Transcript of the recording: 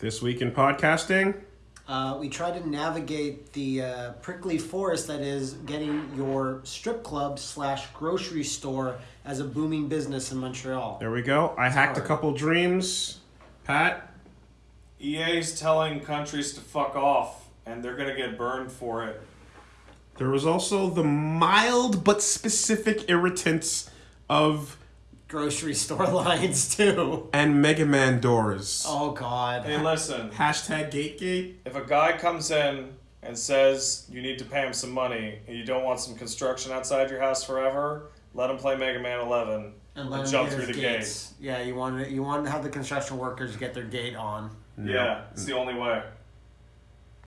This week in podcasting, Uh, we try to navigate the uh, prickly forest that is getting your strip club slash grocery store as a booming business in Montreal. there we go. I hacked a couple dreams. Pat, EA's telling countries to fuck off, and they're gonna get burned for it. there was also the mild but specific irritants of Grocery store lines too. and Mega Man doors. Oh God. Hey, listen, Hashtag GateGate. if a guy comes in and says you need to pay him some money and you don't want some construction outside your house forever, let him play Mega Man 11 And let him jump through the gates. gate. Yeah, you want to, you want to have the construction workers get their gate on. Yeah, it's the only way.